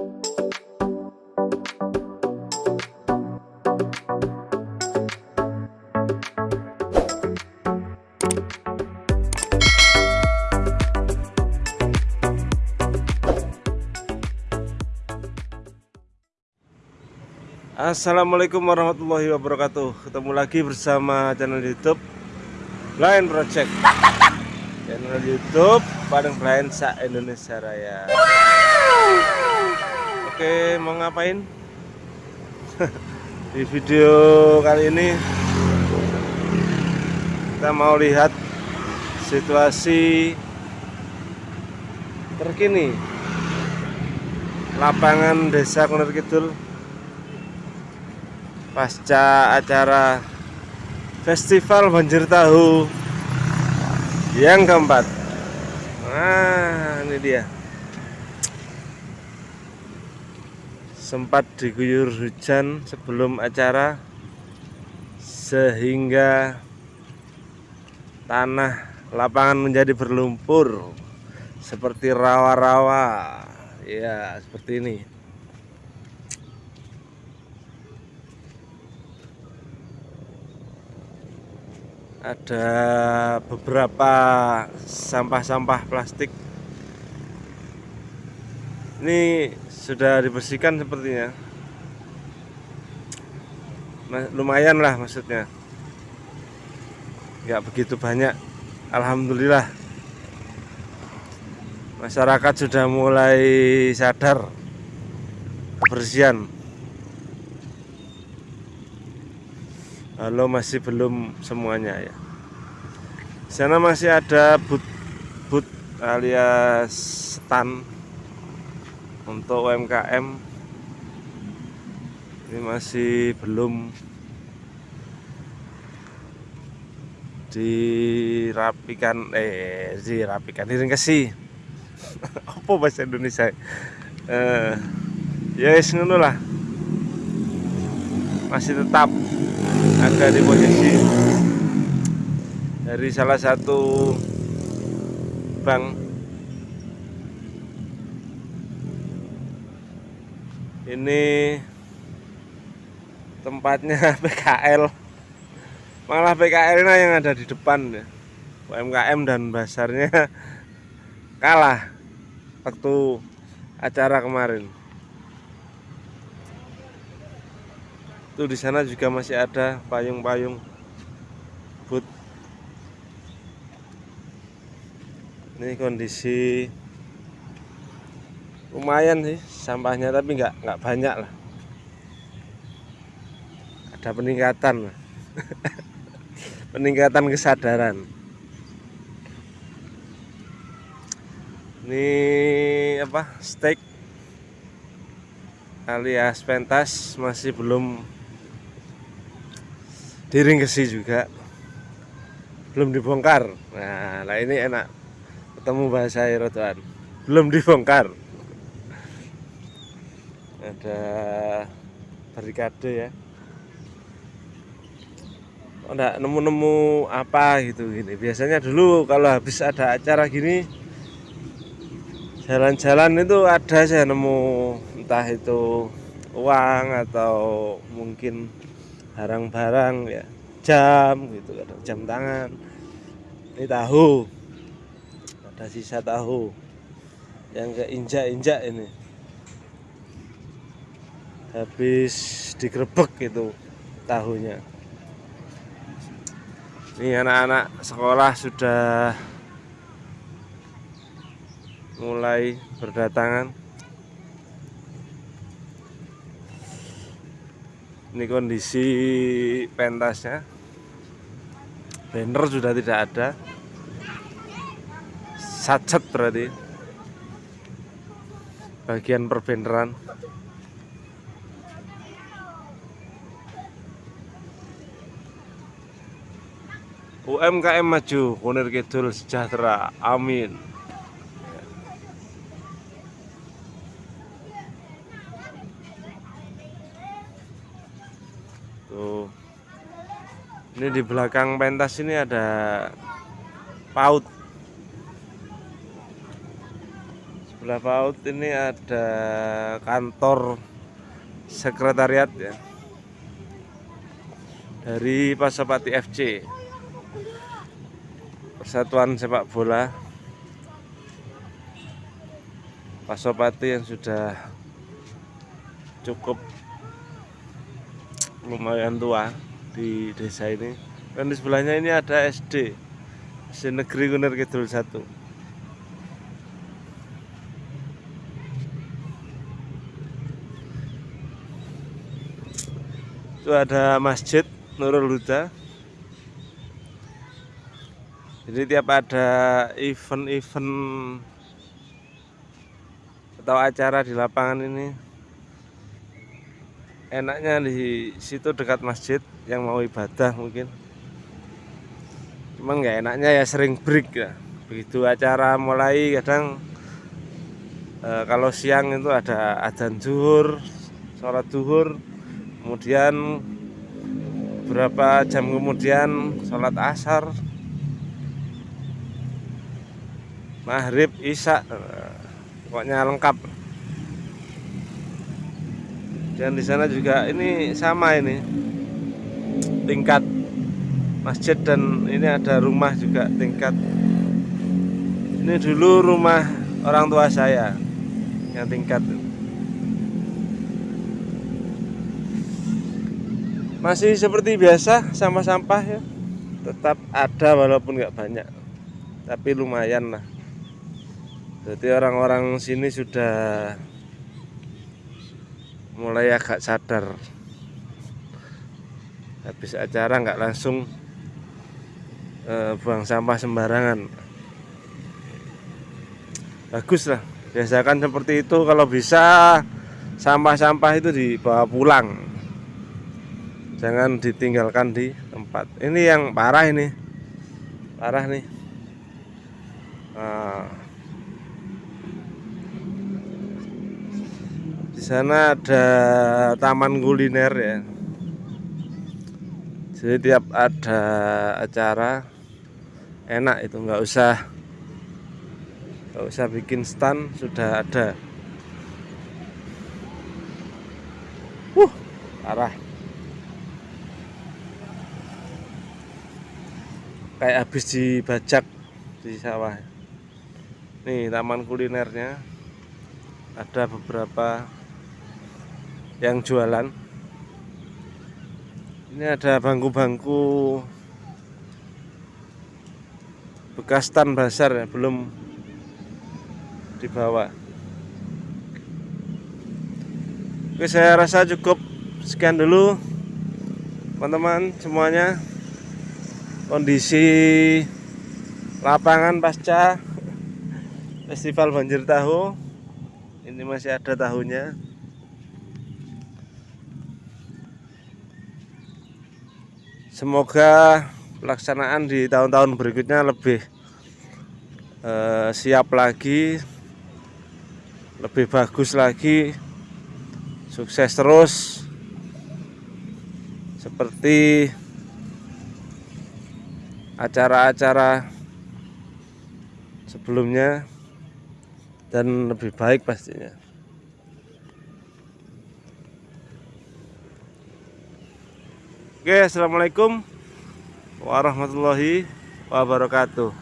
Assalamualaikum warahmatullahi wabarakatuh. Ketemu lagi bersama channel youtube Blind Project. Channel youtube paling blind sa Indonesia Raya Oke mau ngapain? Di video kali ini Kita mau lihat Situasi Terkini Lapangan desa Kunir Kidul pasca acara festival banjir tahu yang keempat nah ini dia sempat diguyur hujan sebelum acara sehingga tanah lapangan menjadi berlumpur seperti rawa-rawa. Ya seperti ini. Ada beberapa sampah-sampah plastik ini sudah dibersihkan sepertinya. Lumayan lah maksudnya. Nggak begitu banyak. Alhamdulillah. Masyarakat sudah mulai sadar kebersihan. Halo masih belum semuanya ya. Sana masih ada but but alias stand untuk UMKM ini masih belum dirapikan eh dirapikan diringkesi. Apa bahasa Indonesia? Eh ya yes, lah. Masih tetap ada di posisi dari salah satu bank ini tempatnya PKL malah PKL nah yang ada di depan ya. UMKM dan basarnya kalah waktu acara kemarin. Tuh di sana juga masih ada payung-payung but. Ini kondisi lumayan sih sampahnya tapi nggak nggak banyak lah. Ada peningkatan, peningkatan kesadaran. Ini apa steak alias pentas masih belum diringkesi juga. Belum dibongkar. Nah, nah ini enak ketemu bahasa Erotuan belum dibongkar ada barikade ya. Oh, enggak nemu-nemu apa gitu gini. Biasanya dulu kalau habis ada acara gini jalan-jalan itu ada saya nemu entah itu uang atau mungkin barang-barang ya. Jam gitu kadang jam tangan. Ini tahu. Ada sisa tahu yang keinjak-injak ini habis digrebek itu tahunya. Ini anak-anak sekolah sudah mulai berdatangan. Ini kondisi pentasnya. Banner sudah tidak ada. Sacet berarti. Bagian perbenderan UMKM maju Kunir Kidul sejahtera amin. Ini di belakang pentas ini ada paut. Sebelah PAUD ini ada kantor sekretariat ya. Dari Pasopati FC Persatuan Sepak Bola Pasopati yang sudah cukup lumayan tua di desa ini. Dan di sebelahnya ini ada SD SD Negeri Kunir Kidul 1 itu ada masjid Nurul Huda jadi tiap ada event-event atau acara di lapangan ini enaknya di situ dekat masjid yang mau ibadah mungkin. Cuman nggak enaknya ya sering break ya. Begitu acara mulai kadang e, kalau siang itu ada adzan zuhur sholat zuhur kemudian beberapa jam kemudian sholat asar maghrib isya pokoknya lengkap. Dan di sana juga ini sama ini tingkat masjid dan ini ada rumah juga tingkat. Ini dulu rumah orang tua saya yang tingkat. Masih seperti biasa sampah-sampah ya. Tetap ada walaupun nggak banyak tapi lumayan lah jadi orang-orang sini sudah mulai agak sadar. Habis acara nggak langsung eh, buang sampah sembarangan. Bagus lah. Biasakan seperti itu. Kalau bisa sampah-sampah itu dibawa pulang. Jangan ditinggalkan di tempat. Ini yang parah ini. Parah nih di sana ada taman kuliner ya. Jadi tiap ada acara enak itu nggak usah nggak usah bikin stand sudah ada. Uh parah. Kayak habis dibajak di sawah. Nih taman kulinernya. Ada beberapa yang jualan. Ini ada bangku-bangku bekas tan basar ya belum dibawa. Oke saya rasa cukup. Sekian dulu teman-teman semuanya. Kondisi lapangan pasca festival banjir tahu. Ini masih ada tahunya semoga pelaksanaan di tahun-tahun berikutnya lebih eh, siap lagi lebih bagus lagi sukses terus seperti acara-acara sebelumnya dan lebih baik pastinya. Oke, assalamualaikum warahmatullahi wabarakatuh.